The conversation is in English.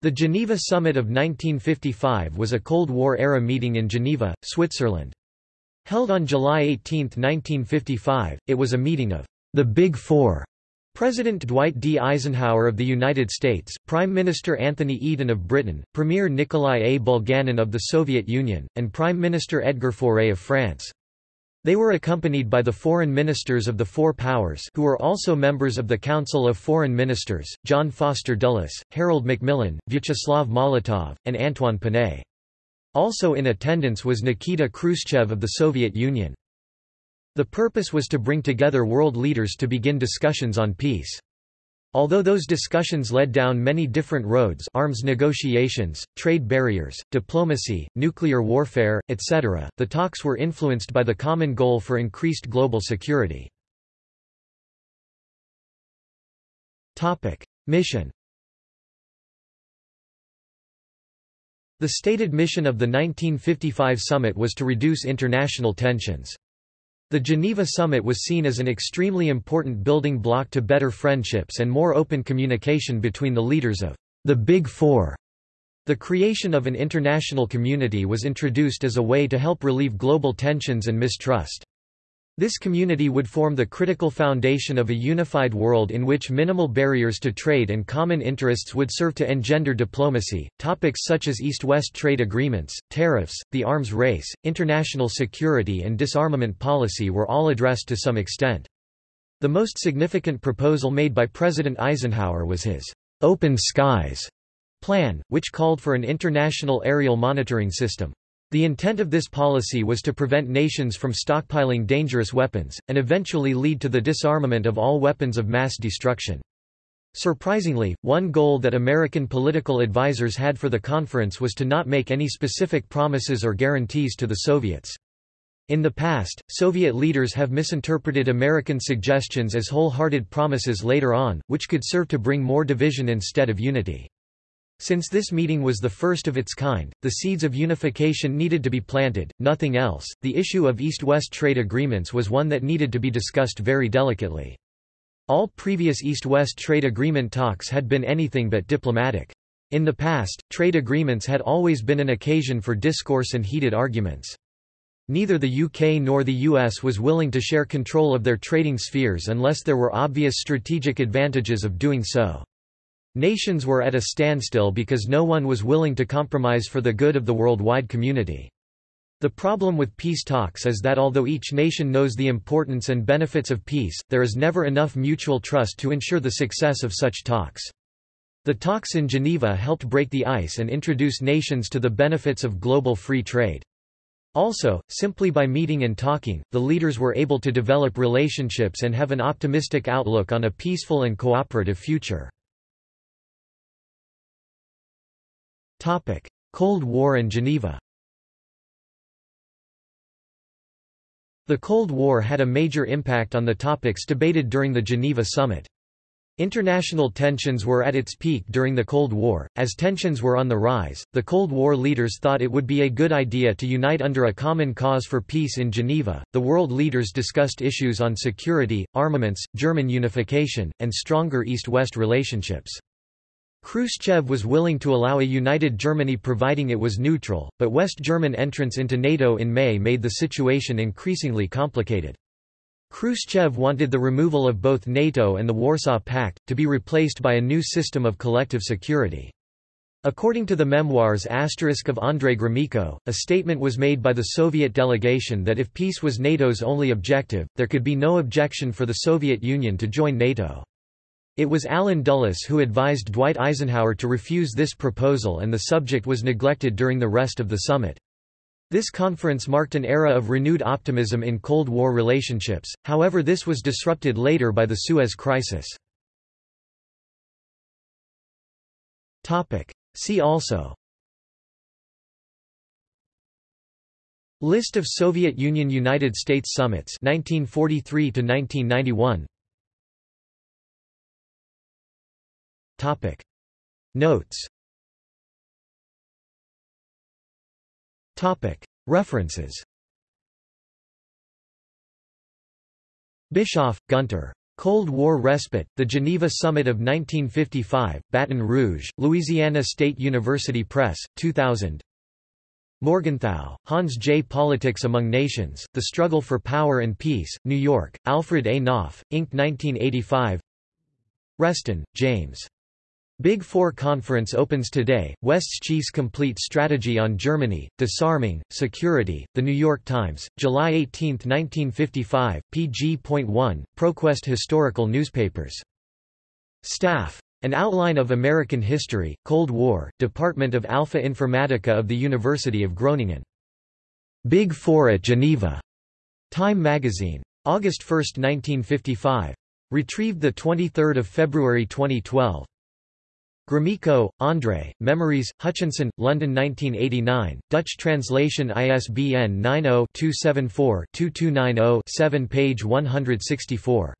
The Geneva Summit of 1955 was a Cold War-era meeting in Geneva, Switzerland. Held on July 18, 1955, it was a meeting of the Big Four President Dwight D. Eisenhower of the United States, Prime Minister Anthony Eden of Britain, Premier Nikolai A. Bulganin of the Soviet Union, and Prime Minister Edgar Faure of France. They were accompanied by the foreign ministers of the four powers who were also members of the Council of Foreign Ministers, John Foster Dulles, Harold Macmillan, Vyacheslav Molotov, and Antoine Pinay. Also in attendance was Nikita Khrushchev of the Soviet Union. The purpose was to bring together world leaders to begin discussions on peace. Although those discussions led down many different roads arms negotiations, trade barriers, diplomacy, nuclear warfare, etc., the talks were influenced by the common goal for increased global security. Mission The stated mission of the 1955 summit was to reduce international tensions. The Geneva summit was seen as an extremely important building block to better friendships and more open communication between the leaders of the Big Four. The creation of an international community was introduced as a way to help relieve global tensions and mistrust. This community would form the critical foundation of a unified world in which minimal barriers to trade and common interests would serve to engender diplomacy. Topics such as East West trade agreements, tariffs, the arms race, international security, and disarmament policy were all addressed to some extent. The most significant proposal made by President Eisenhower was his Open Skies plan, which called for an international aerial monitoring system. The intent of this policy was to prevent nations from stockpiling dangerous weapons, and eventually lead to the disarmament of all weapons of mass destruction. Surprisingly, one goal that American political advisers had for the conference was to not make any specific promises or guarantees to the Soviets. In the past, Soviet leaders have misinterpreted American suggestions as wholehearted promises later on, which could serve to bring more division instead of unity. Since this meeting was the first of its kind, the seeds of unification needed to be planted, nothing else. The issue of East-West trade agreements was one that needed to be discussed very delicately. All previous East-West trade agreement talks had been anything but diplomatic. In the past, trade agreements had always been an occasion for discourse and heated arguments. Neither the UK nor the US was willing to share control of their trading spheres unless there were obvious strategic advantages of doing so. Nations were at a standstill because no one was willing to compromise for the good of the worldwide community. The problem with peace talks is that although each nation knows the importance and benefits of peace, there is never enough mutual trust to ensure the success of such talks. The talks in Geneva helped break the ice and introduce nations to the benefits of global free trade. Also, simply by meeting and talking, the leaders were able to develop relationships and have an optimistic outlook on a peaceful and cooperative future. Cold War and Geneva The Cold War had a major impact on the topics debated during the Geneva summit. International tensions were at its peak during the Cold War. As tensions were on the rise, the Cold War leaders thought it would be a good idea to unite under a common cause for peace in Geneva. The world leaders discussed issues on security, armaments, German unification, and stronger East West relationships. Khrushchev was willing to allow a united Germany providing it was neutral, but West German entrance into NATO in May made the situation increasingly complicated. Khrushchev wanted the removal of both NATO and the Warsaw Pact, to be replaced by a new system of collective security. According to the memoirs Asterisk of Andrei Gromyko, a statement was made by the Soviet delegation that if peace was NATO's only objective, there could be no objection for the Soviet Union to join NATO. It was Allen Dulles who advised Dwight Eisenhower to refuse this proposal and the subject was neglected during the rest of the summit. This conference marked an era of renewed optimism in Cold War relationships, however this was disrupted later by the Suez Crisis. See also List of Soviet Union–United States summits 1943 1991 Topic. Notes Topic. References Bischof, Gunter. Cold War respite, the Geneva Summit of 1955, Baton Rouge, Louisiana State University Press, 2000 Morgenthau, Hans J. Politics Among Nations, The Struggle for Power and Peace, New York, Alfred A. Knopf, Inc. 1985 Reston, James. Big Four Conference opens today, West's Chiefs Complete Strategy on Germany, Disarming, Security, The New York Times, July 18, 1955, pg.1, ProQuest Historical Newspapers. Staff. An Outline of American History, Cold War, Department of Alpha Informatica of the University of Groningen. Big Four at Geneva. Time Magazine. August 1, 1955. Retrieved 23 February 2012. Gromyko, André, Memories, Hutchinson, London 1989, Dutch translation ISBN 90-274-2290-7 page 164.